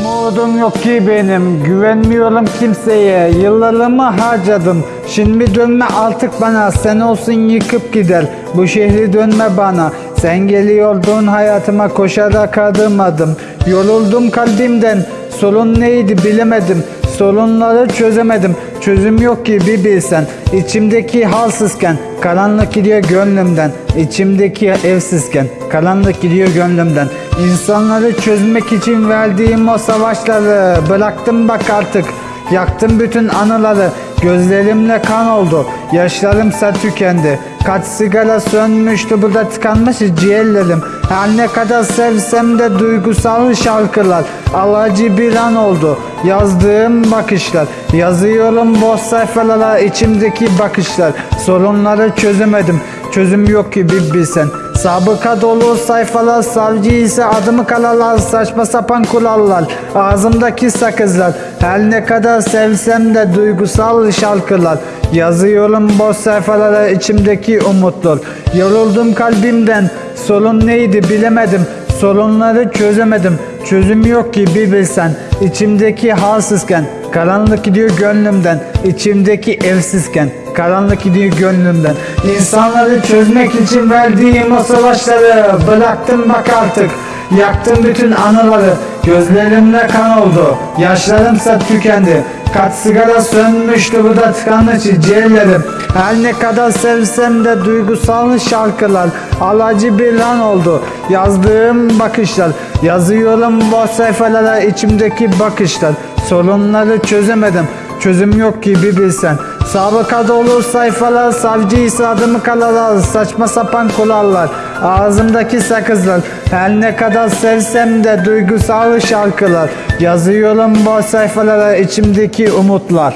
Umudum yok ki benim, güvenmiyorum kimseye. Yıllarımı harcadım, şimdi dönme artık bana Sen olsun yıkıp gider, bu şehri dönme bana. Sen geliyordun hayatıma koşarak adım adım. Yoruldum kalbimden, sorun neydi bilemedim Sorunları çözemedim. Çözüm yok ki bir bilsen. İçimdeki halsizken Karanlık gidiyor gönlümden. İçimdeki evsizken Karanlık gidiyor gönlümden. İnsanları çözmek için verdiğim o savaşları Bıraktım bak artık. Yaktım bütün anıları. Gözlerimle kan oldu. Yaşlarımsa tükendi Kaç sigara sönmüştü burada tıkanmış ciğerlerim. Her ne kadar sevsem de duygusal şarkılar. Alacı bir an oldu Yazdığım bakışlar. Yazıyorum boş sayfalara içimdeki bakışlar. Sorunları çözemedim Çözüm yok ki bir bilsen Sabıka dolu sayfalar savcı ise adımı kalalar saçma sapan kurallar ağzımdaki sakızlar. Her ne kadar sevsem de duygusal şarkılar. Yazıyorum boş sayfalara içimdeki umutlar. Yoruldum kalbimden sorun neydi bilemedim. Sorunları çözemedim çözüm yok ki bir bilsen. İçimdeki halsizken karanlık gidiyor gönlümden içimdeki evsizken. Karanlık gidiyor gönlümden. İnsanları çözmek için verdiğim o savaşları Bıraktım bak artık Yaktım bütün anıları Gözlerimle kan oldu. Yaşlarımsa tükendi. Kaç sigara sönmüştü bu da tıkanmış ciğerlerim. Her ne kadar sevsem de duygusal şarkılar. Alacı bir lan oldu Yazdığım bakışlar. Yazıyorum boş sayfalara içimdeki bakışlar. Sorunları çözemedim Çözüm yok ki bir bilsen. Sabıka dolu sayfalar Savcı ise adımı kalalar Saçma sapan kurallar Ağzımdaki sakızlar Her ne kadar sevsem de duygusal şarkılar. Yazıyorum boş sayfalara içimdeki umutlar